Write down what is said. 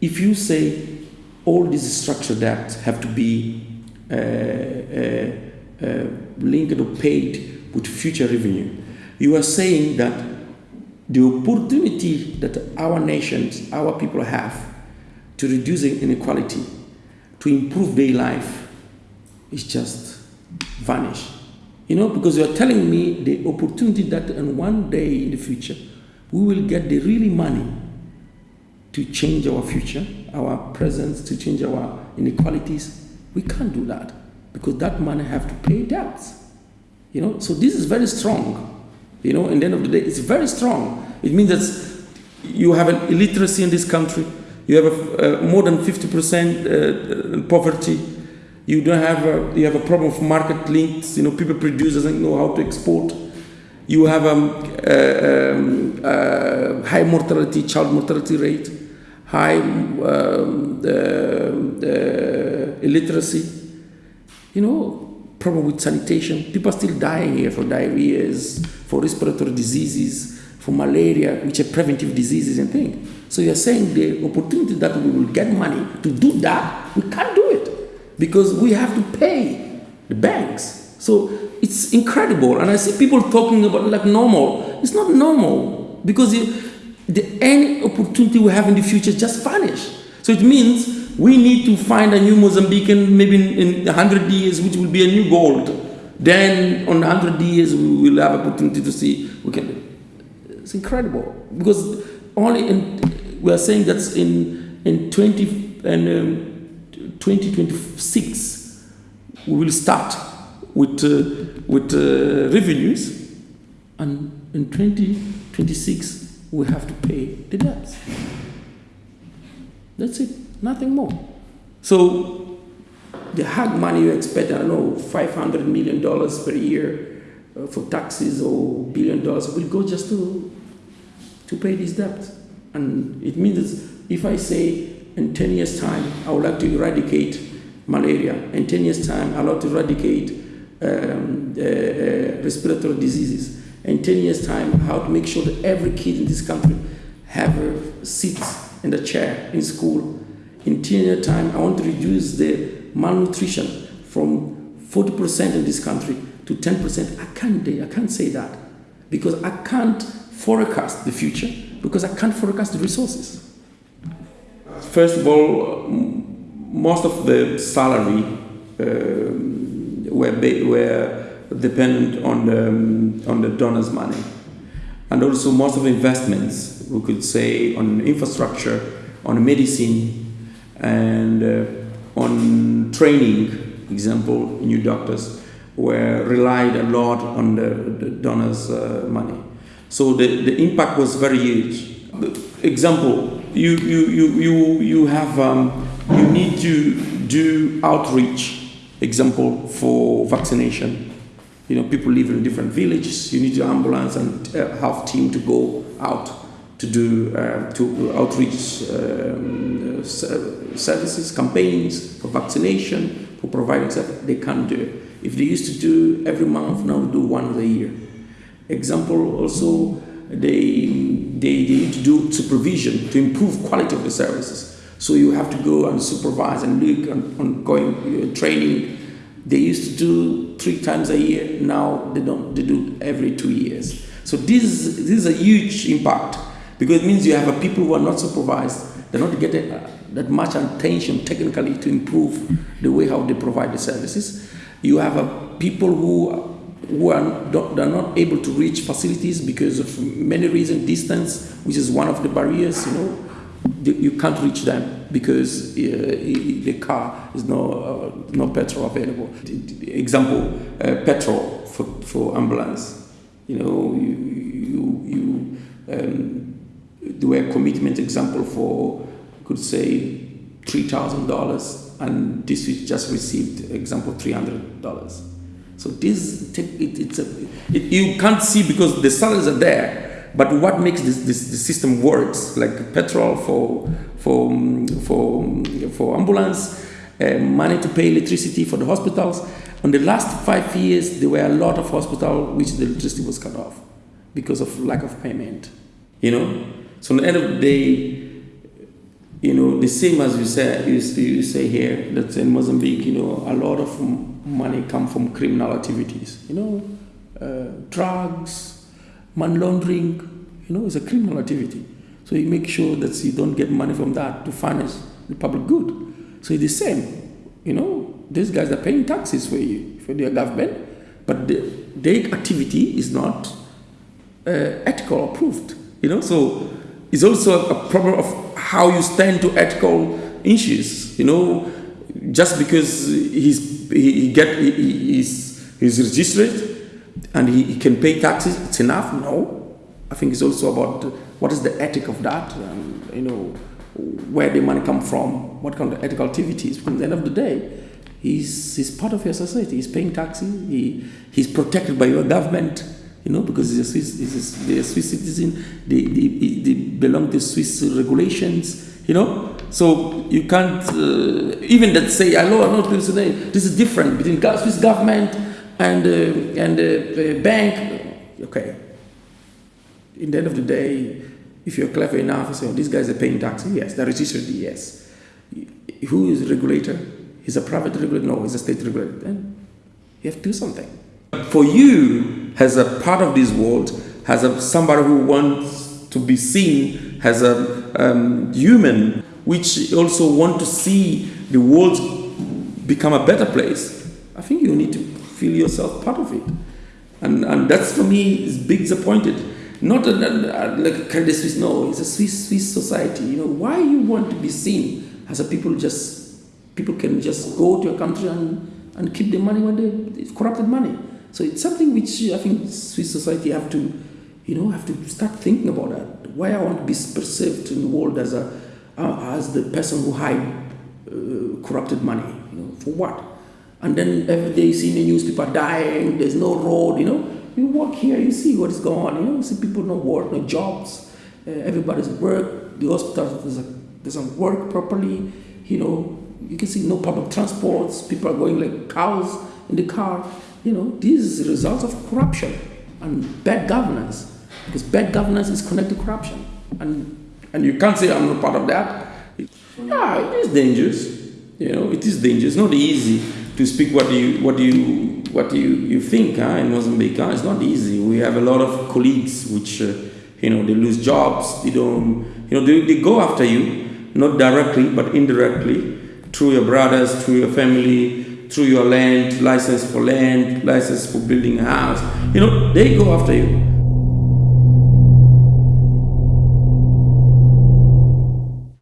if you say all these structured debts have to be uh, uh, uh, linked or paid with future revenue, you are saying that the opportunity that our nations, our people have to reduce inequality, to improve their life, is just vanish. You know, because you are telling me the opportunity that in one day in the future, we will get the really money to change our future, our present, to change our inequalities. We can't do that because that money have to pay debts. You know, so this is very strong. You know, in the end of the day, it's very strong. It means that you have an illiteracy in this country. You have a, uh, more than 50% uh, poverty. You don't have a, you have a problem of market links. You know, people produce doesn't know how to export. You have a um, uh, um, uh, high mortality, child mortality rate, high um, illiteracy. You know, problem with sanitation. People are still dying here for diarrheas, for respiratory diseases, for malaria, which are preventive diseases and things. So you're saying the opportunity that we will get money to do that, we can't do it because we have to pay the banks. So it's incredible. And I see people talking about like normal. It's not normal because the, the any opportunity we have in the future just vanish. So it means we need to find a new Mozambican maybe in, in 100 years, which will be a new gold. Then on 100 years, we will have opportunity to see. We can. It's incredible because only in, we are saying that in in 20 and um, 2026 we will start with uh, with uh, revenues, and in 2026 we have to pay the debts. That's it nothing more. So the hard money you expect, I don't know, $500 million per year uh, for taxes or billion dollars will go just to, to pay this debt. And it means if I say in 10 years' time, I would like to eradicate malaria, in 10 years' time, I would like to eradicate um, uh, uh, respiratory diseases, in 10 years' time, how to make sure that every kid in this country have a seat in the chair in school in 10 year time, I want to reduce the malnutrition from 40% in this country to 10%. I can't, I can't say that because I can't forecast the future because I can't forecast the resources. First of all, most of the salary uh, were, were dependent on the, on the donors' money. And also most of the investments, we could say, on infrastructure, on medicine, and uh, on training, example, new doctors were relied a lot on the, the donors' uh, money. So the, the impact was very huge. Example, you, you, you, you, you have, um, you need to do outreach, example, for vaccination. You know, people live in different villages, you need to ambulance and uh, have team to go out to do uh, to outreach um, services, campaigns for vaccination, for providing service. They can't do. If they used to do every month, now do once a year. Example also, they, they, they need to do supervision to improve quality of the services. So you have to go and supervise and look on, on going uh, training. They used to do three times a year. Now they don't. They do every two years. So this this is a huge impact because it means you have a people who are not supervised, they're not getting uh, that much attention technically to improve the way how they provide the services. You have a people who who are not, are not able to reach facilities because of many reasons, distance, which is one of the barriers, you know, you can't reach them because uh, the car is no, uh, no petrol available. Example, uh, petrol for, for ambulance. You know, you, you, you um, do a commitment example for, could say, $3,000 and this we just received example $300. So this, it, it's a, it, you can't see because the salaries are there, but what makes this, this the system works, like petrol for, for, for, for ambulance, uh, money to pay electricity for the hospitals. On the last five years, there were a lot of hospitals which the electricity was cut off because of lack of payment. You know, so at the end of the day, you know, the same as you say, you, you say here, that in Mozambique, you know, a lot of money come from criminal activities. You know, uh, drugs, money laundering, you know, it's a criminal activity. So you make sure that you don't get money from that to finance the public good. So it's the same. You know, these guys are paying taxes for you, for their government, but the, their activity is not uh, ethical approved. You know, so it's also a problem of how you stand to ethical issues. You know, just because he's he, he get he, he's he's registered and he, he, can pay taxes, it's enough. No, I think it's also about what is the ethic of that. And, you know, where the money come from, what kind of ethical activities. Because at the end of the day, he's he's part of your society. He's paying taxes. He he's protected by your government you know, because he's a Swiss, he's a, a Swiss citizen, they, they, they belong to Swiss regulations, you know. So you can't, uh, even that say, hello, I'm not today, this is different between Swiss government and, uh, and uh, bank. Okay. In the end of the day, if you're clever enough, say, these guys are paying taxes. Yes, they're registered, yes. Who is regulator? He's a private regulator? No, he's a state regulator. Then you have to do something. For you, as a part of this world, as a, somebody who wants to be seen as a um, human, which also want to see the world become a better place, I think you need to feel yourself part of it. And, and that's for me is big disappointed. Not a, a, like a Credit Suisse, no, it's a Swiss Swiss society. You know, why you want to be seen as a people just people can just go to a country and, and keep the money when they it's corrupted money. So it's something which I think Swiss society have to, you know, have to start thinking about that. Why I want to be perceived in the world as a uh, as the person who hide uh, corrupted money, you know, for what? And then every day you see in the newspaper dying, there's no road, you know. You walk here, you see what is going on, you know, you see people no work, no jobs, uh, everybody's work, the hospital doesn't, doesn't work properly, you know, you can see no public transports, people are going like cows in the car. You know, these are results of corruption and bad governance. Because bad governance is connected to corruption. And, and you can't say I'm not part of that. yeah, it is dangerous. You know, it is dangerous. Not easy to speak what you what you what you, you think huh, in Mozambique. Huh? It's not easy. We have a lot of colleagues which uh, you know they lose jobs. They don't you know they, they go after you not directly but indirectly through your brothers, through your family, through your land, license for land, license for building a house. You know, they go after you.